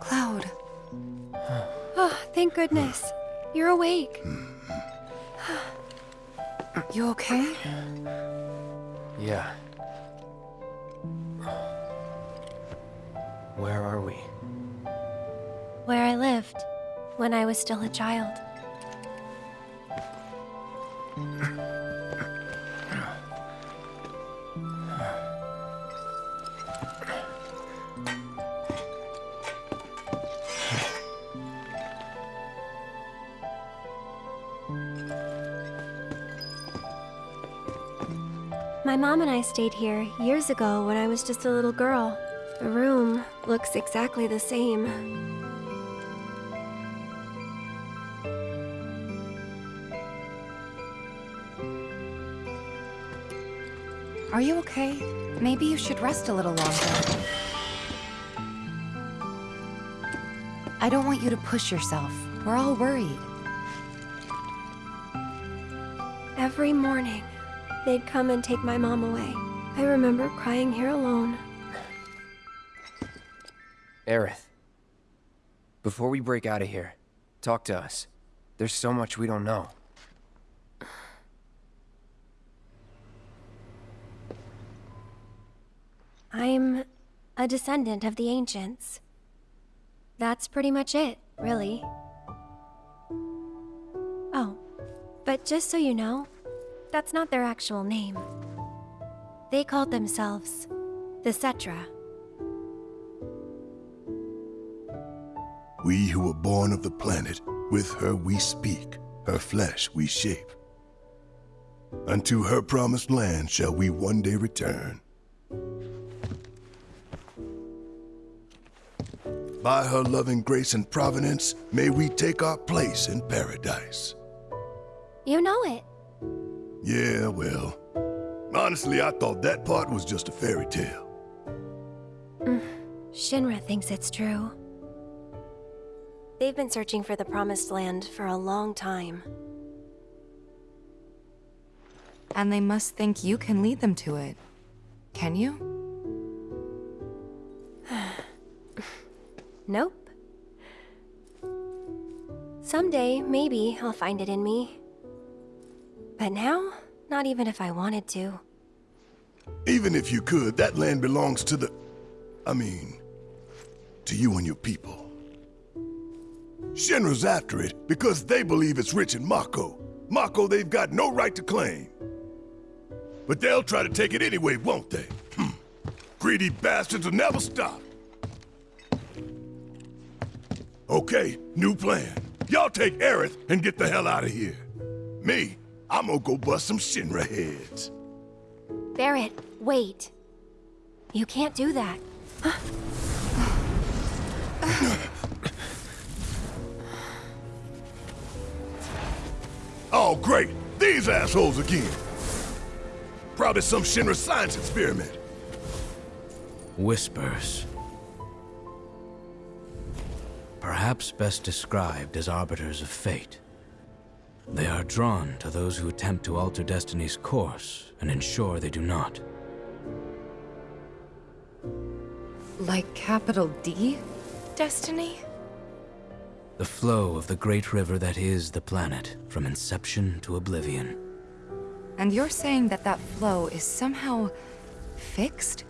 Cloud. Oh, thank goodness. You're awake. you okay? Yeah. Where are we? Where I lived when I was still a child. Stayed here years ago when I was just a little girl. The room looks exactly the same. Are you okay? Maybe you should rest a little longer. I don't want you to push yourself. We're all worried. Every morning, they'd come and take my mom away. I remember crying here alone. Aerith. Before we break out of here, talk to us. There's so much we don't know. I'm a descendant of the ancients. That's pretty much it, really. Oh, but just so you know, that's not their actual name. They called themselves the Cetra. We who were born of the planet, with her we speak, her flesh we shape. Unto her promised land shall we one day return. By her loving grace and providence, may we take our place in paradise. You know it. Yeah, well, honestly, I thought that part was just a fairy tale. Mm, Shinra thinks it's true. They've been searching for the Promised Land for a long time. And they must think you can lead them to it. Can you? Nope. Someday, maybe, I'll find it in me. But now, not even if I wanted to. Even if you could, that land belongs to the... I mean, to you and your people. Shinra's after it because they believe it's rich in Mako. Mako they've got no right to claim. But they'll try to take it anyway, won't they? Hmm. Greedy bastards will never stop. Okay, new plan. Y'all take Aerith and get the hell out of here. Me, I'm gonna go bust some Shinra heads. Barret, wait. You can't do that. Oh, great! These assholes again! Probably some Shinra science experiment. Whispers. Perhaps best described as arbiters of fate. They are drawn to those who attempt to alter destiny's course and ensure they do not. Like capital D? Destiny? The flow of the great river that is the planet, from inception to oblivion. And you're saying that that flow is somehow... fixed?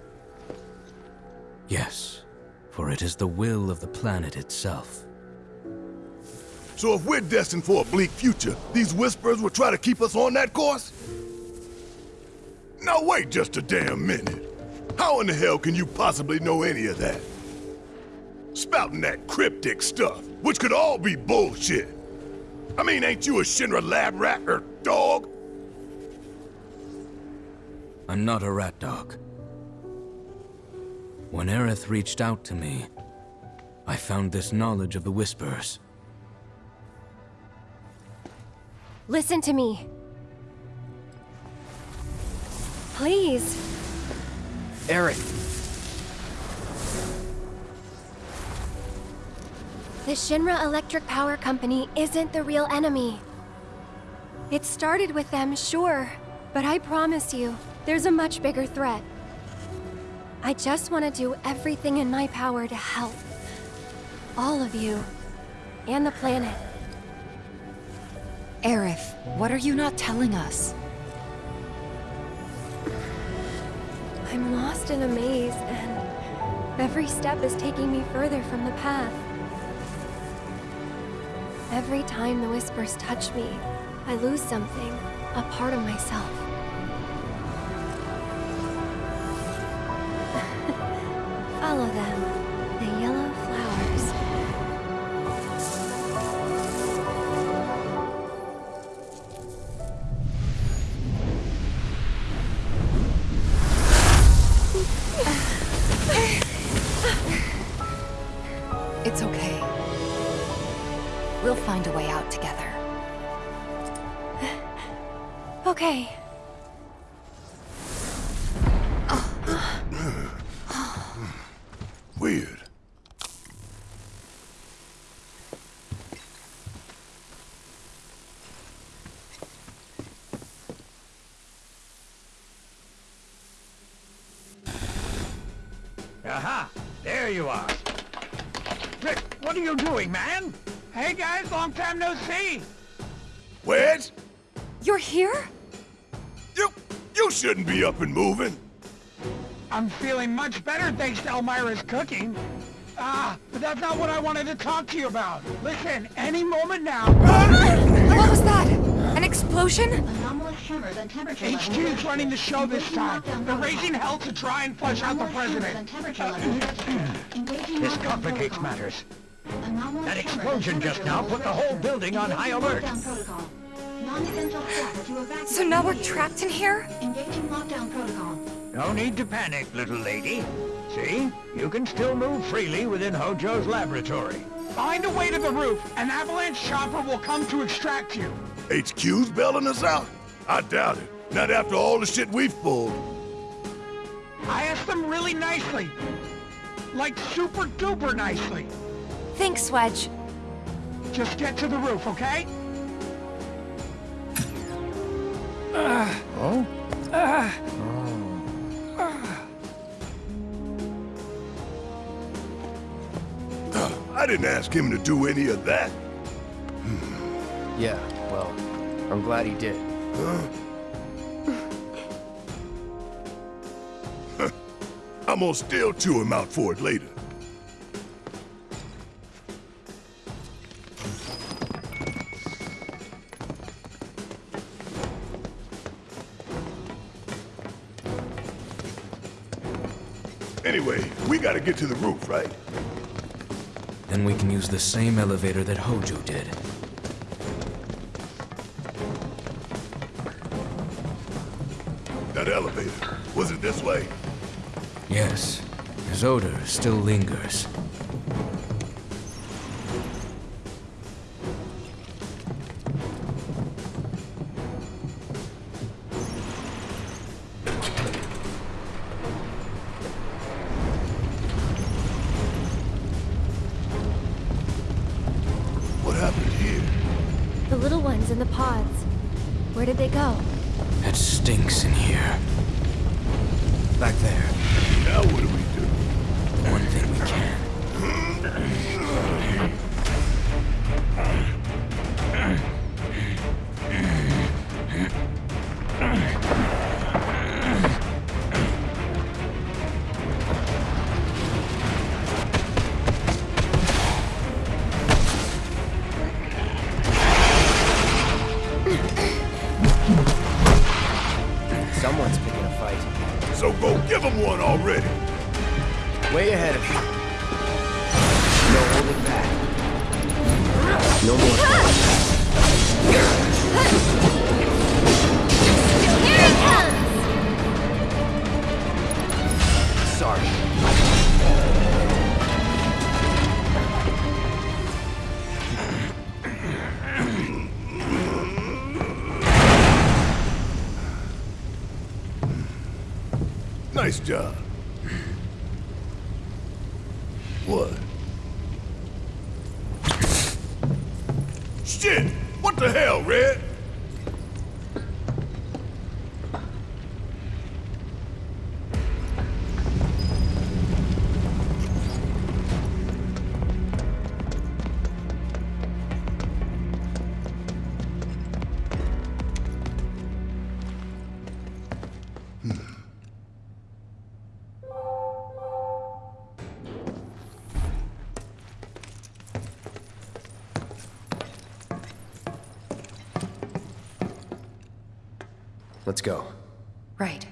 Yes, for it is the will of the planet itself. So if we're destined for a bleak future, these Whispers will try to keep us on that course? Now wait just a damn minute. How in the hell can you possibly know any of that? Spouting that cryptic stuff, which could all be bullshit. I mean, ain't you a Shinra lab rat or dog? I'm not a rat dog. When Aerith reached out to me, I found this knowledge of the Whispers. Listen to me. Please. Eric. The Shinra Electric Power Company isn't the real enemy. It started with them, sure. But I promise you, there's a much bigger threat. I just want to do everything in my power to help. All of you. And the planet. Aerith, what are you not telling us? I'm lost in a maze, and every step is taking me further from the path. Every time the whispers touch me, I lose something, a part of myself. Follow them, you are. Rick, what are you doing, man? Hey guys, long time no see. Wedge? You're here? You, you shouldn't be up and moving. I'm feeling much better thanks to Elmyra's cooking. Ah, but that's not what I wanted to talk to you about. Listen, any moment now. What was that? An explosion? Anomalous tremors and temperature levels. HQ's running the show this time. They're raising hell to try and flush out the president. and temperature levels registered. Engaging This complicates matters. Anomalous That explosion just now put the whole building on high alert. lockdown protocol. Non-essential staff to evacuate So now we're trapped in here? Engaging lockdown protocol. No need to panic, little lady. See? You can still move freely within Hojo's laboratory. Find a way to the roof. An avalanche chopper will come to extract you. HQ's bailing us out? I doubt it. Not after all the shit we've pulled. I asked them really nicely. Like super duper nicely. Thanks, Wedge. Just get to the roof, okay? Oh. Oh. I didn't ask him to do any of that. Hmm. Yeah, well, I'm glad he did. I'm gonna still chew him out for it later. Anyway, we gotta get to the roof, right? Then we can use the same elevator that Hojo did. Elevator. Was it this way? Yes, his odor still lingers. What happened here? The little ones in the pods. Where did they go? It stinks in here. Back there. Now what do we do? One thing we can. Shit! What the hell, Red? Go. Right.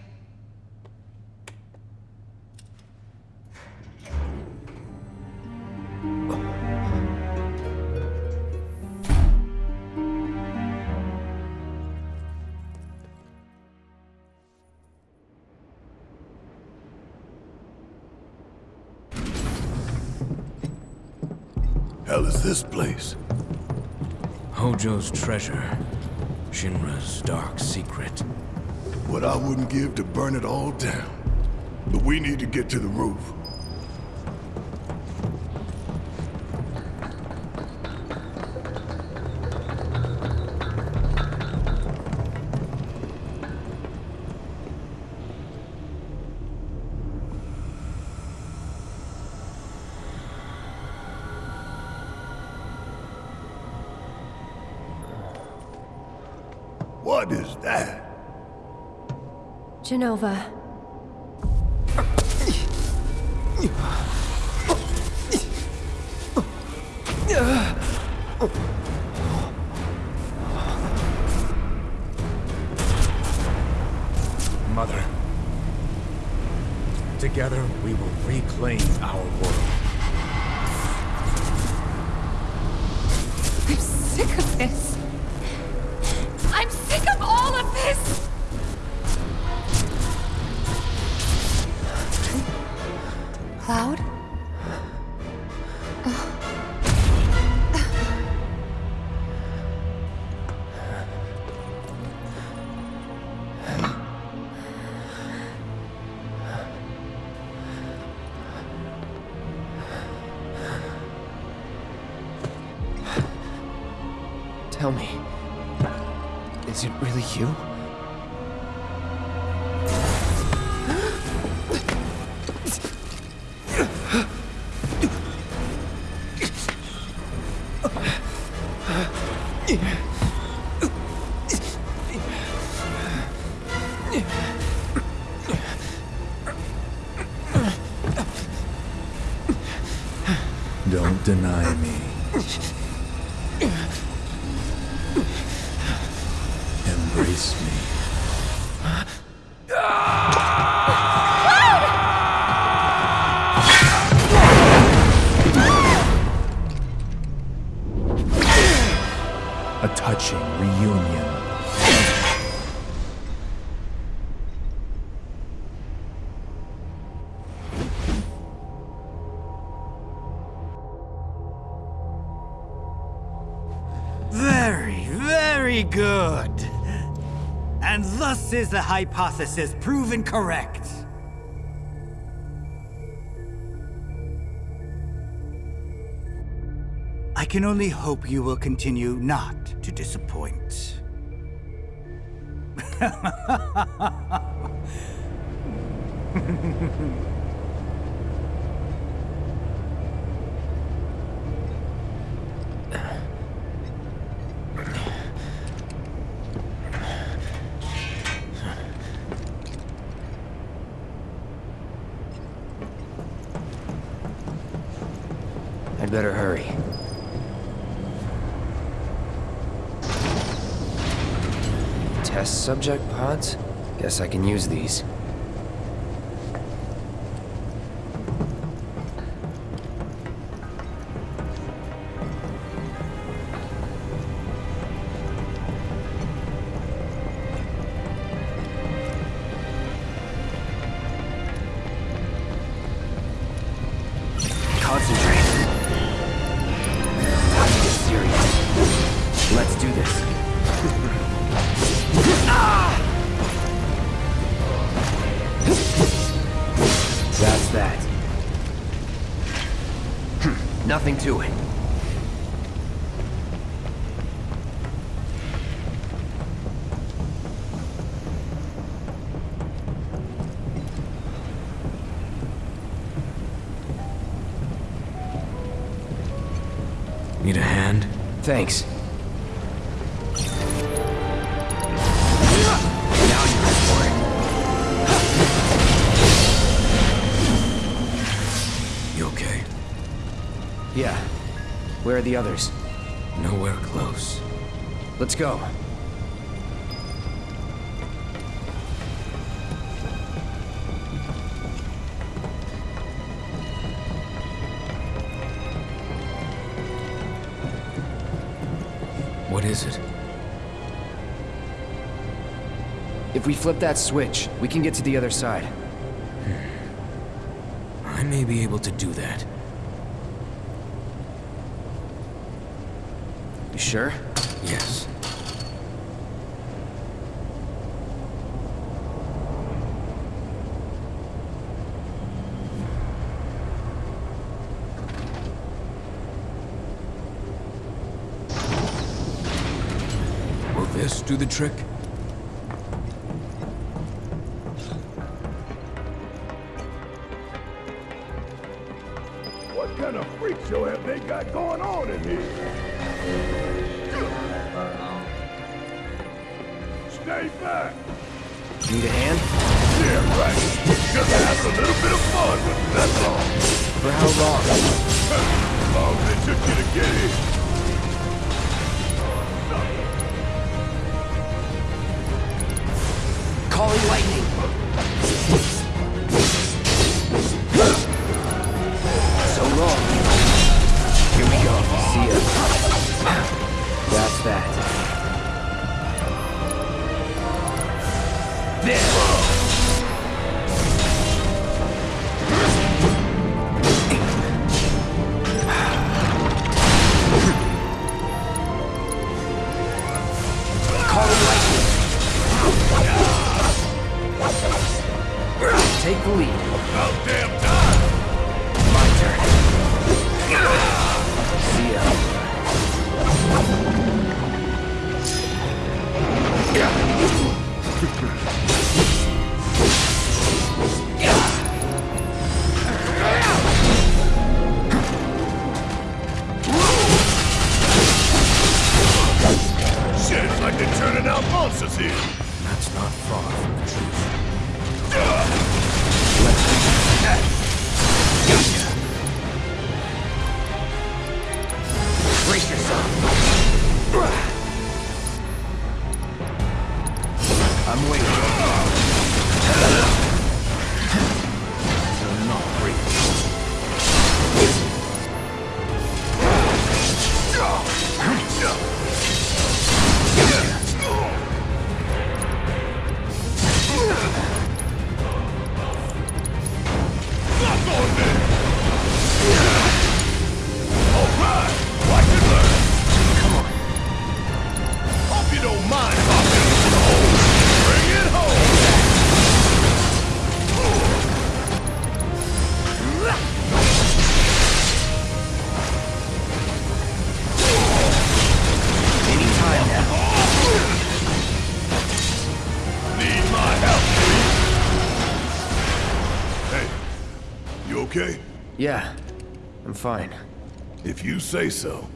Hell is this place? Hojo's treasure. Shinra's dark secret. What I wouldn't give to burn it all down. But we need to get to the roof. What is that? Jenova. Don't deny me. Is the hypothesis proven correct. I can only hope you will continue not to disappoint. Test subject pods? Guess I can use these. Thanks. Now you're for it. You okay? Yeah. Where are the others? Nowhere close. Let's go. What is it? If we flip that switch, we can get to the other side. Hmm. I may be able to do that. You sure? Yes. Will this do the trick? Fine. If you say so.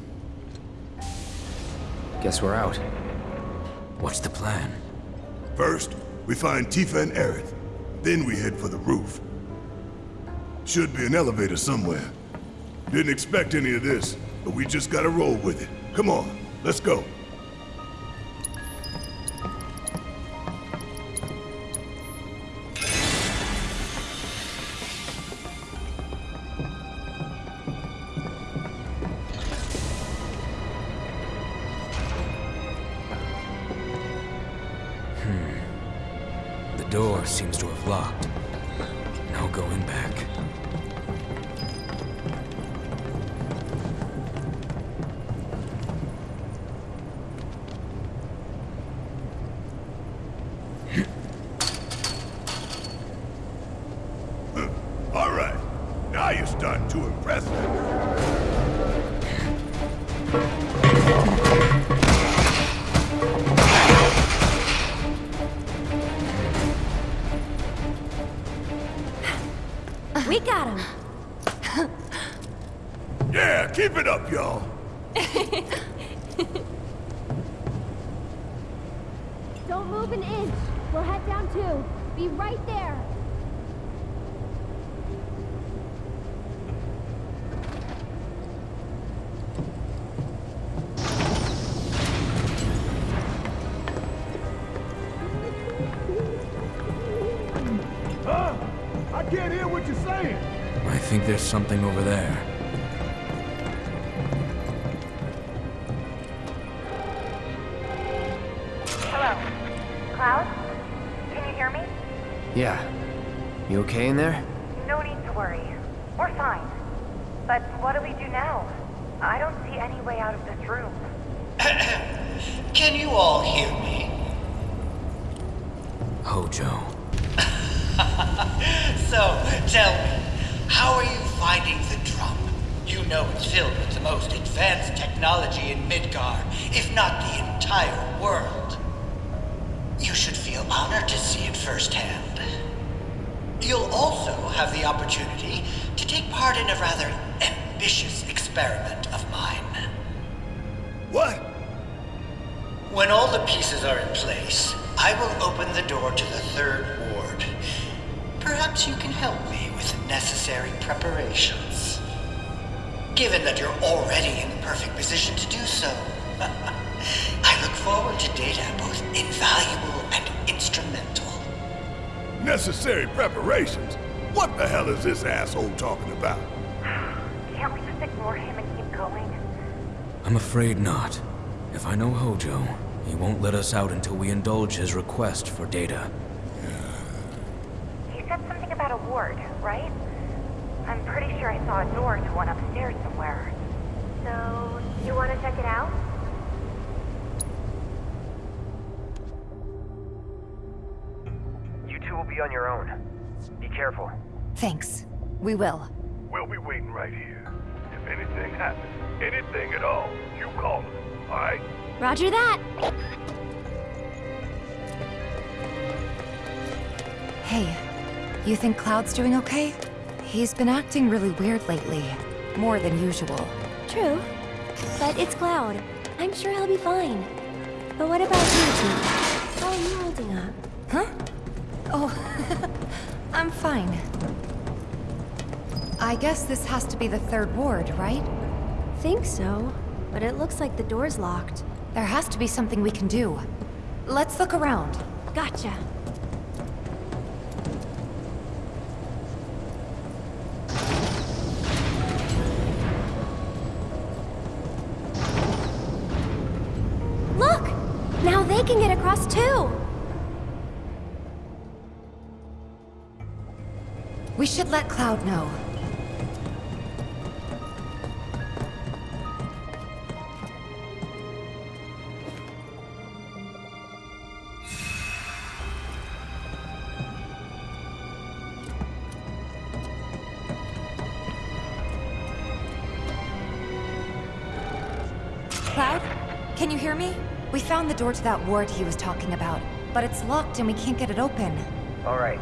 Guess we're out. What's the plan? First, we find Tifa and Aerith. Then we head for the roof. Should be an elevator somewhere. Didn't expect any of this, but we just gotta roll with it. Come on, let's go. We got him. Yeah, keep it up, y'all. something over there. Hello. Cloud? Can you hear me? Yeah. You okay in there? Have the opportunity to take part in a rather ambitious experiment of mine. What? When all the pieces are in place, I will open the door to the third ward. Perhaps you can help me with the necessary preparations. Given that you're already in the perfect position to do so. I look forward to data both invaluable and instrumental. Necessary preparations? What the hell is this asshole talking about? Can't we just ignore him and keep going? I'm afraid not. If I know Hojo, he won't let us out until we indulge his request for data. He said something about a ward, right? I'm pretty sure I saw a door to one upstairs somewhere. So, you want to check it out? You two will be on your own. Be careful. Thanks. We will. We'll be waiting right here. If anything happens, anything at all, you call us, alright? Roger that. Hey, you think Cloud's doing okay? He's been acting really weird lately. More than usual. True. But it's Cloud. I'm sure he'll be fine. But what about you two? How are you holding up? Huh? Oh, I'm fine. I guess this has to be the third ward, right? Think so. But it looks like the door's locked. There has to be something we can do. Let's look around. Gotcha. Look! Now they can get across too! Should let Cloud know. Cloud? Can you hear me? We found the door to that ward he was talking about, but it's locked and we can't get it open. Alright.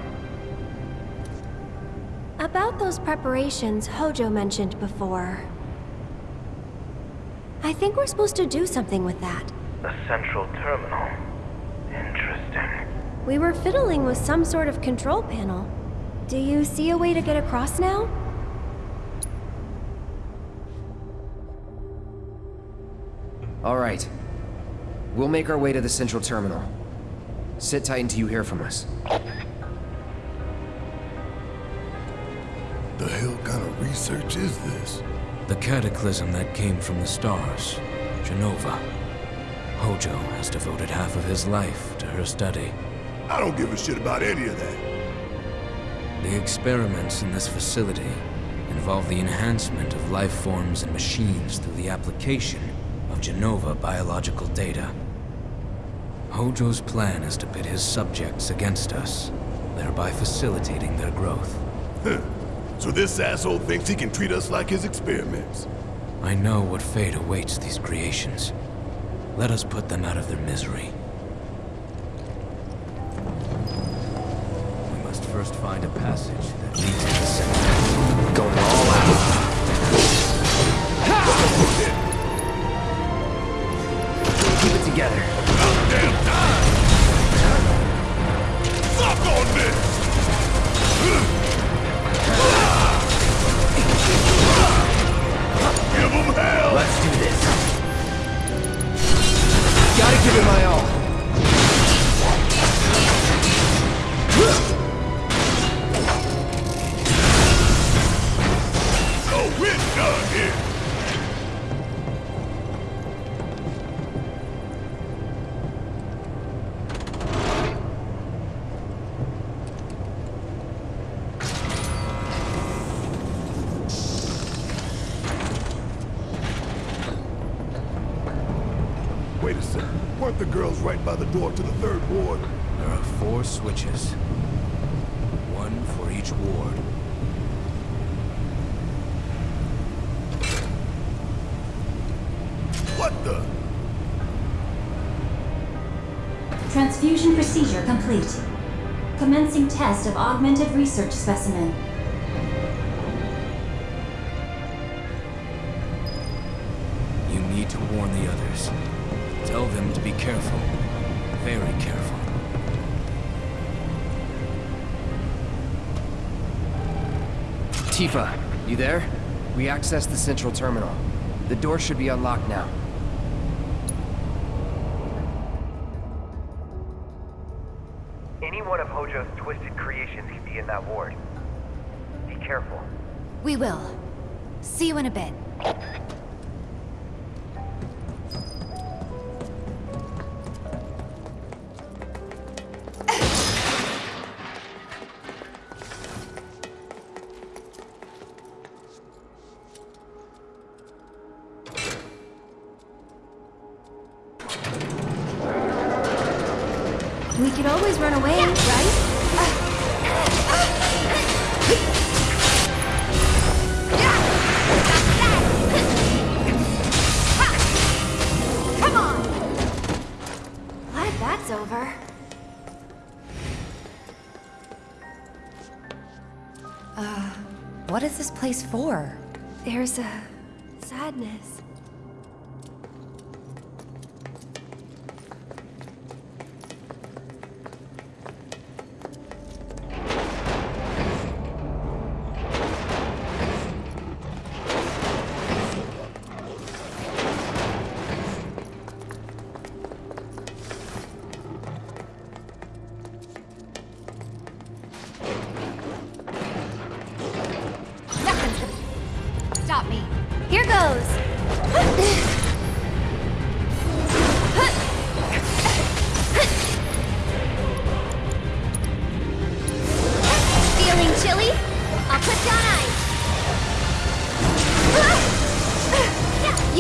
About those preparations Hojo mentioned before. I think we're supposed to do something with that. The central terminal. Interesting. We were fiddling with some sort of control panel. Do you see a way to get across now? Alright. We'll make our way to the central terminal. Sit tight until you hear from us. The hell kind of research is this? The cataclysm that came from the stars, Jenova. Hojo has devoted half of his life to her study. I don't give a shit about any of that. The experiments in this facility involve the enhancement of life forms and machines through the application of Jenova biological data. Hojo's plan is to pit his subjects against us, thereby facilitating their growth. So this asshole thinks he can treat us like his experiments. I know what fate awaits these creations. Let us put them out of their misery. We must first find a passage that leads to the center. Going all out. Keep it together. Girls right by the door to the third ward? There are four switches. One for each ward. What the? Transfusion procedure complete. Commencing test of augmented research specimen. Tifa, you there? We accessed the central terminal. The door should be unlocked now. Any one of Hojo's twisted creations could be in that ward. Be careful. We will. See you in a bit. Always run away, right? Come on! Glad that's over. Uh, what is this place for? There's a sadness.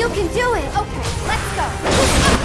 You can do it! Okay, let's go.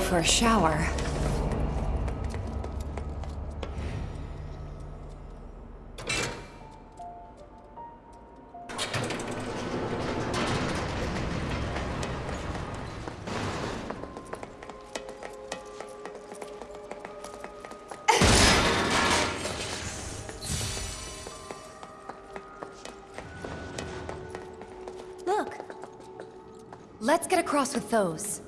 For a shower. Look, Let's get across with those.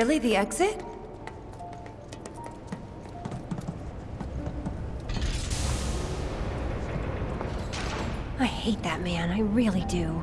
Really the exit? I hate that man, I really do.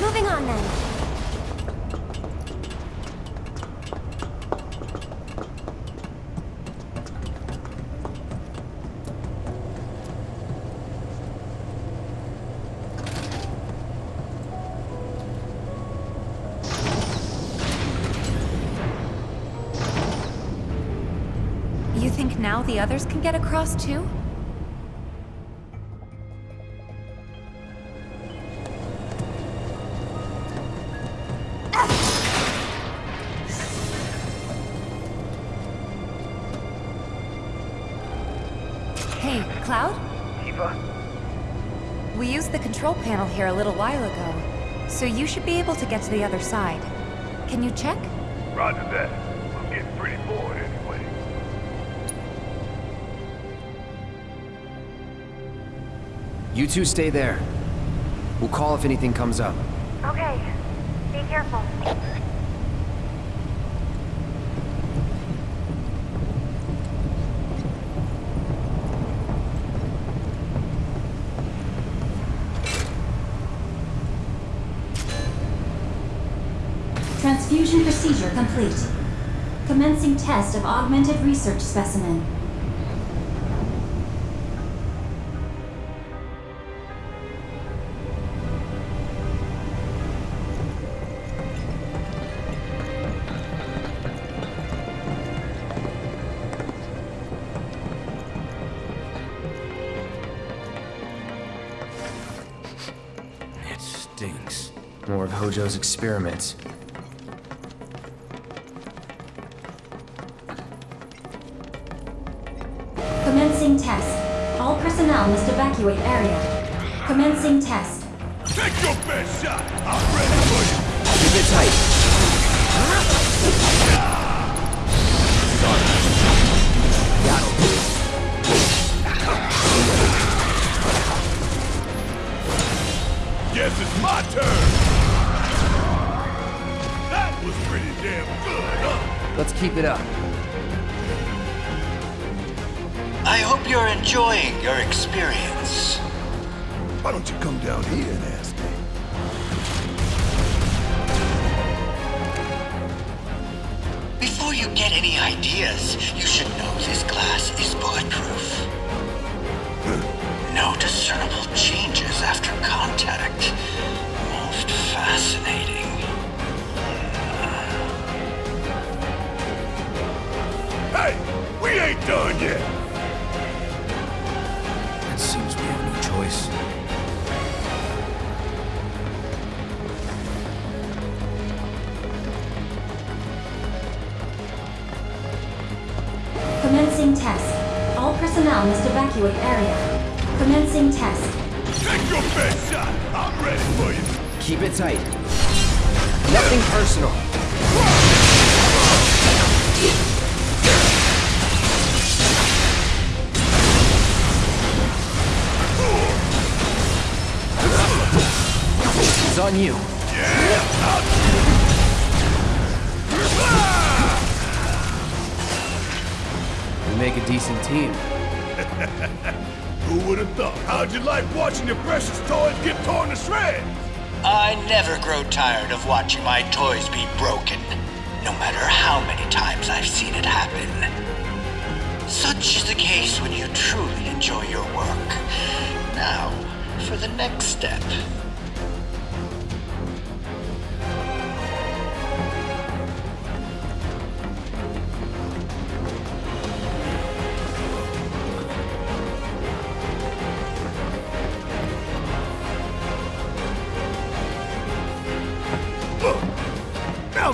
Moving on then. You think now the others can get across too? Panel here a little while ago, so you should be able to get to the other side. Can you check? Roger that. I'm getting pretty bored anyway. You two stay there. We'll call if anything comes up. Okay. Be careful. Transfusion procedure complete. Commencing test of augmented research specimen. It stinks. More of Hojo's experiments. All personnel must evacuate area. Commencing test. Take your best shot! I'm ready for you! Keep it tight. Guess it's my turn! That was pretty damn good, huh? Let's keep it up. I hope you're enjoying your experience. Why don't you come down here and ask me? Before you get any ideas, you should know this glass is bulletproof. No discernible changes after contact. Most fascinating. Hey, we ain't done yet. Personnel must evacuate area. Commencing test. Take your best shot. I'm ready for you. Keep it tight. Nothing personal. It's on you. We make a decent team. Who would have thought? How'd you like watching your precious toys get torn to shreds? I never grow tired of watching my toys be broken, no matter how many times I've seen it happen. Such is the case when you truly enjoy your work. Now, for the next step.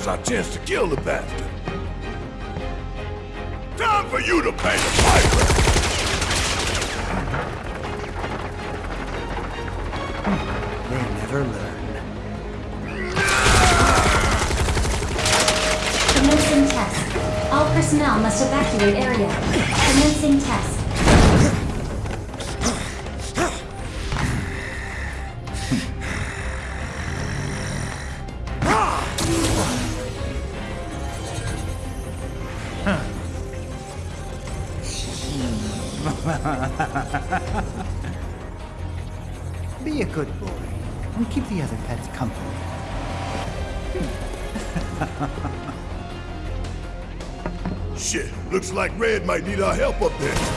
Now's our chance to kill the bastard. Time for you to pay the piper. They never learn. Commencing test. All personnel must evacuate area. Commencing test. Like Red might need our help up there.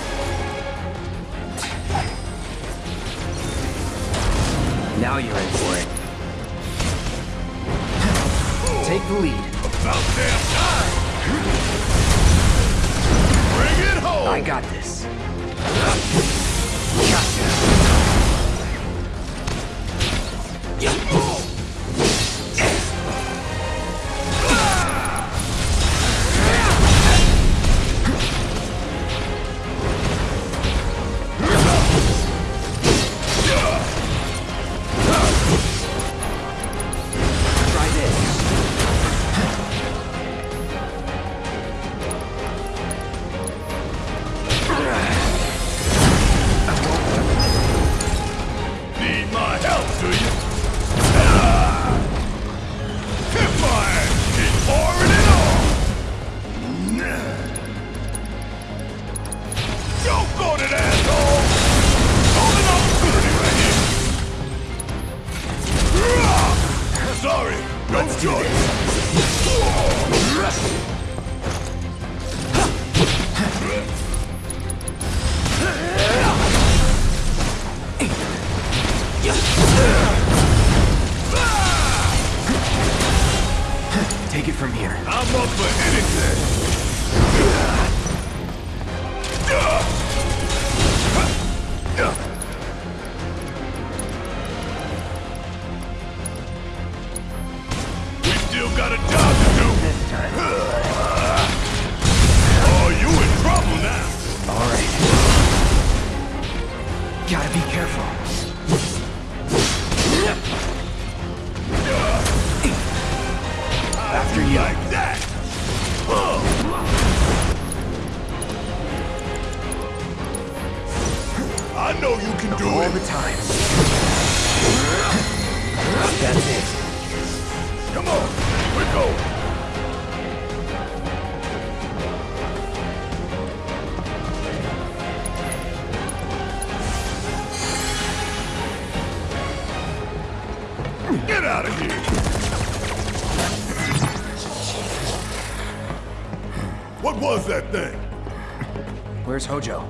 Where's Hojo?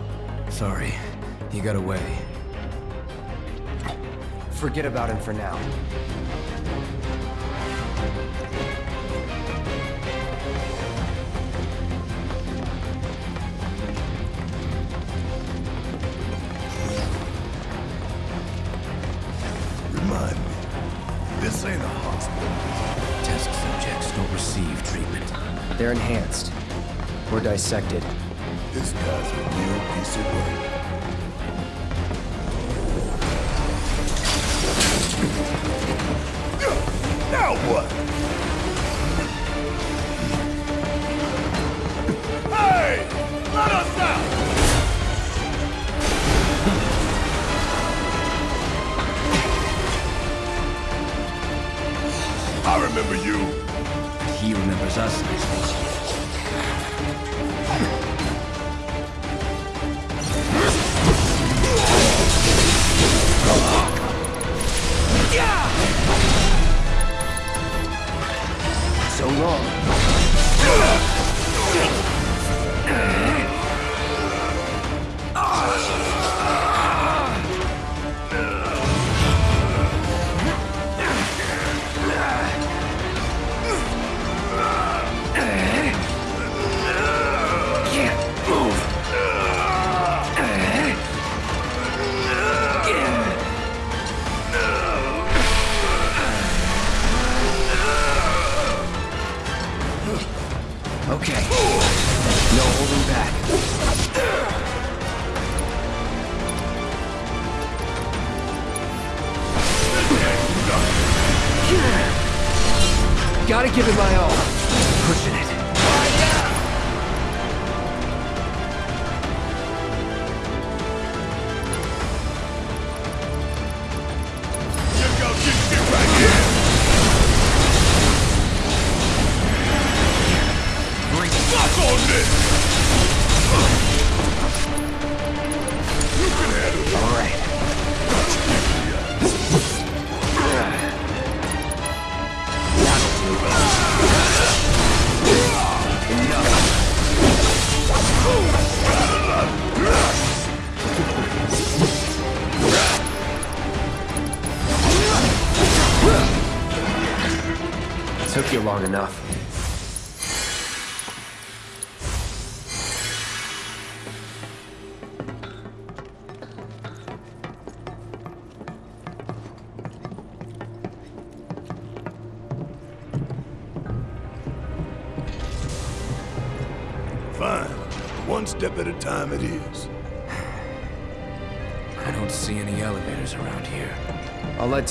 Sorry, he got away. Forget about him for now. Remind me, this ain't a hospital. Test subjects don't receive treatment. They're enhanced. Or dissected. Us.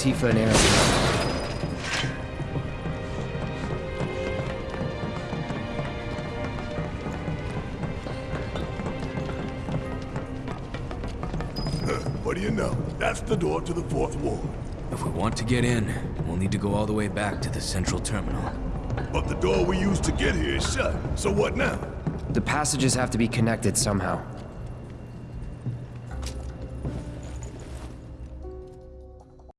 I'll let Tifa and Aerith. What do you know? That's the door to the fourth ward. If we want to get in, we'll need to go all the way back to the central terminal. But the door we used to get here is shut. So what now? The passages have to be connected somehow.